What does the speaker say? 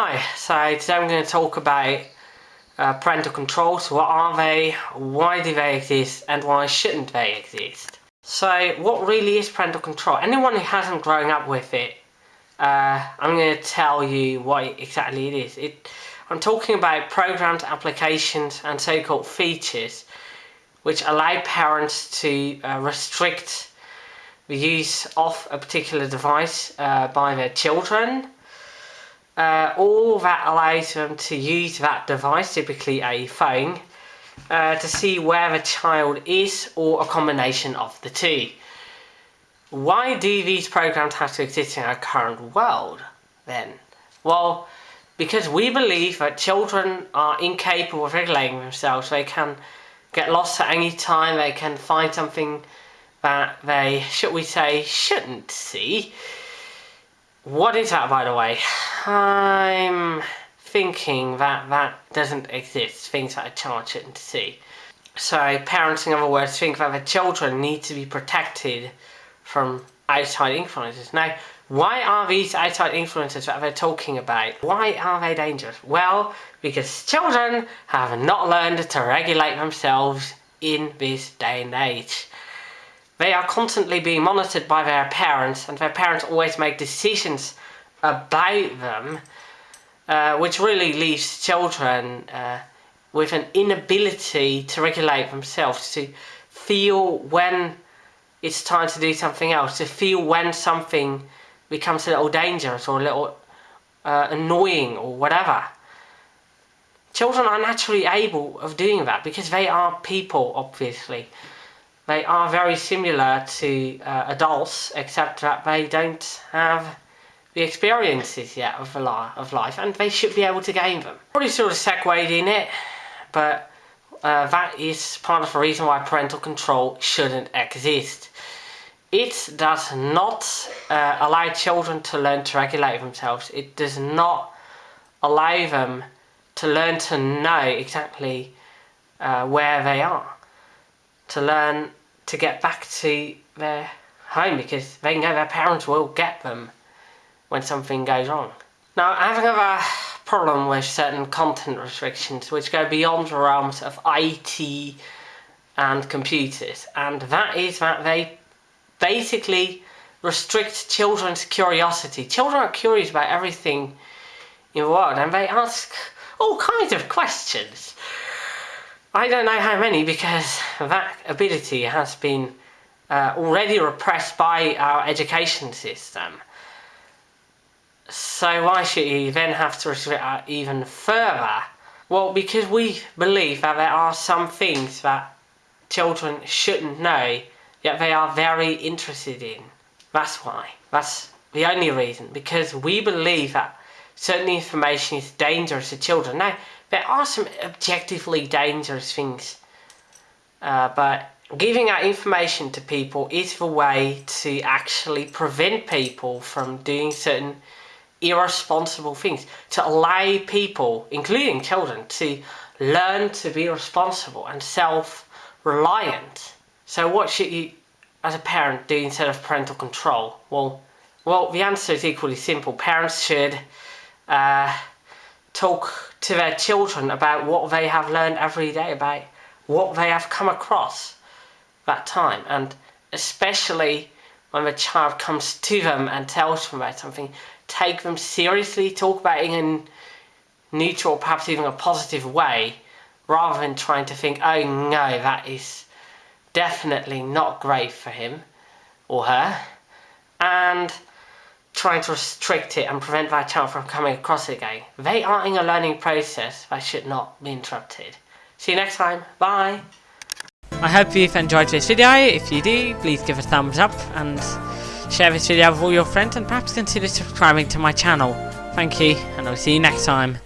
Hi, so today I'm going to talk about uh, parental controls. What are they, why do they exist, and why shouldn't they exist? So what really is parental control? Anyone who hasn't grown up with it, uh, I'm going to tell you what exactly it is. It, I'm talking about programs, applications, and so-called features which allow parents to uh, restrict the use of a particular device uh, by their children uh, all that allows them to use that device, typically a phone, uh, to see where the child is or a combination of the two. Why do these programs have to exist in our current world then? Well, because we believe that children are incapable of regulating themselves. They can get lost at any time, they can find something that they, should we say, shouldn't see. What is that, by the way? I'm thinking that that doesn't exist, things that a child shouldn't see. So parents, in other words, think that the children need to be protected from outside influences. Now, why are these outside influences that they're talking about? Why are they dangerous? Well, because children have not learned to regulate themselves in this day and age. They are constantly being monitored by their parents and their parents always make decisions about them uh, which really leaves children uh, with an inability to regulate themselves, to feel when it's time to do something else, to feel when something becomes a little dangerous or a little uh, annoying or whatever. Children are naturally able of doing that because they are people, obviously. They are very similar to uh, adults, except that they don't have the experiences yet of, of life, and they should be able to gain them. Probably sort of segued in it, but uh, that is part of the reason why parental control shouldn't exist. It does not uh, allow children to learn to regulate themselves. It does not allow them to learn to know exactly uh, where they are. To learn to get back to their home because they know their parents will get them when something goes wrong. Now, I have a problem with certain content restrictions which go beyond the realms of IT and computers, and that is that they basically restrict children's curiosity. Children are curious about everything in the world and they ask all kinds of questions. I don't know how many because that ability has been uh, already repressed by our education system. So why should you then have to restrict it even further? Well, because we believe that there are some things that children shouldn't know, yet they are very interested in. That's why. That's the only reason. Because we believe that certain information is dangerous to children. Now, there are some objectively dangerous things, uh, but giving out information to people is the way to actually prevent people from doing certain irresponsible things, to allow people, including children, to learn to be responsible and self-reliant. So what should you, as a parent, do instead of parental control? Well, well, the answer is equally simple. Parents should uh, talk to their children about what they have learned every day, about what they have come across that time. And especially when the child comes to them and tells them about something, take them seriously, talk about it in a neutral, perhaps even a positive way, rather than trying to think, oh no, that is definitely not great for him or her. And trying to restrict it and prevent that child from coming across it again. They are in a learning process that should not be interrupted. See you next time. Bye. I hope you've enjoyed this video. If you do, please give a thumbs up and share this video with all your friends and perhaps consider subscribing to my channel. Thank you and I'll see you next time.